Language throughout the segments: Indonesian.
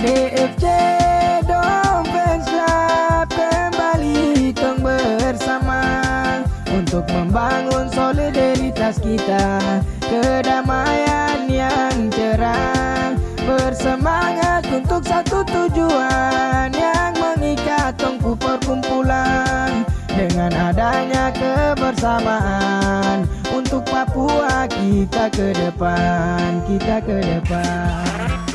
DFC Dom Fans Club kembali tong bersama untuk membangun solidaritas kita kedamaian yang cerah bersemangat untuk satu tujuan yang mengikat tongku perkumpulan. Dengan adanya kebersamaan untuk Papua kita ke depan kita ke depan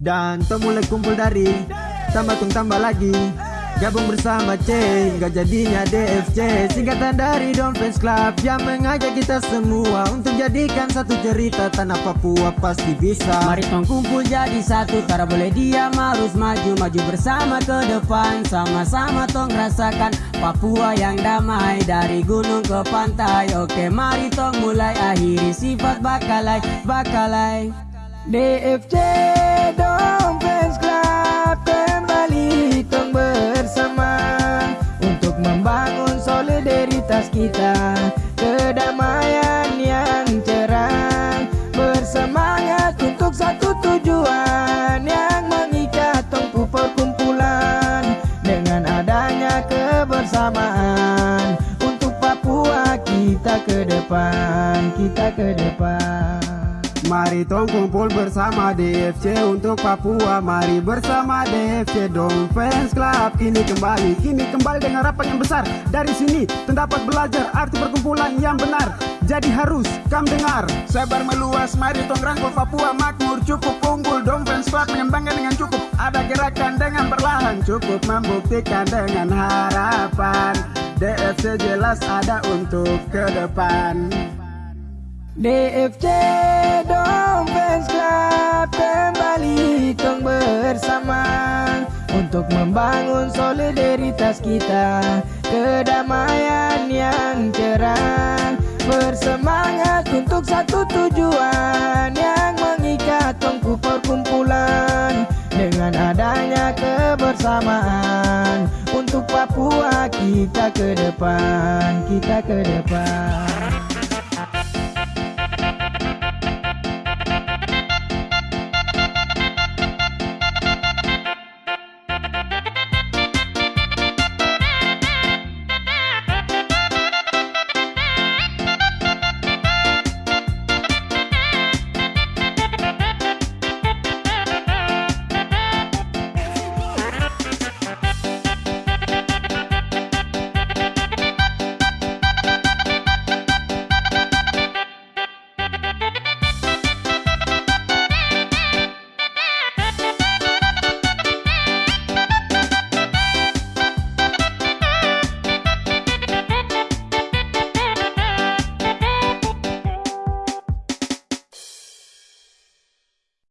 Dan to mulai kumpul dari Tambah tung tambah lagi. Gabung bersama C Gak jadinya DFC Singkatan dari Don Fans Club Yang mengajak kita semua Untuk jadikan satu cerita Tanah Papua pasti bisa. Mari tong kumpul jadi satu Tara boleh diam harus maju Maju bersama ke depan. Sama-sama tong rasakan Papua yang damai Dari gunung ke pantai. Oke mari tong mulai Akhiri sifat bakalai Bakalai. DFC Dom membangun solidaritas kita. Kedamaian yang cerah bersemangat untuk satu tujuan yang mengikat tongku perkumpulan. Dengan adanya kebersamaan untuk Papua kita ke depan kita ke depan Mari tong kumpul bersama DFC untuk Papua. Mari bersama DFC Dom Fans Club Kini kembali, kini kembali dengan harapan yang besar. Dari sini terdapat belajar arti perkumpulan yang benar. Jadi harus kam dengar. Sebar meluas, mari tong rangkul Papua. Makmur Cukup unggul, Dom Fans Club mengembangkan dengan cukup. Ada gerakan dengan perlahan Cukup membuktikan dengan harapan. DFC jelas ada untuk ke depan. DFC Fans Club kembali tong bersama untuk membangun solidaritas kita kedamaian yang cerah. Bersemangat untuk satu tujuan yang mengikat tongku perkumpulan. Dengan adanya kebersamaan untuk Papua kita ke depan kita ke depan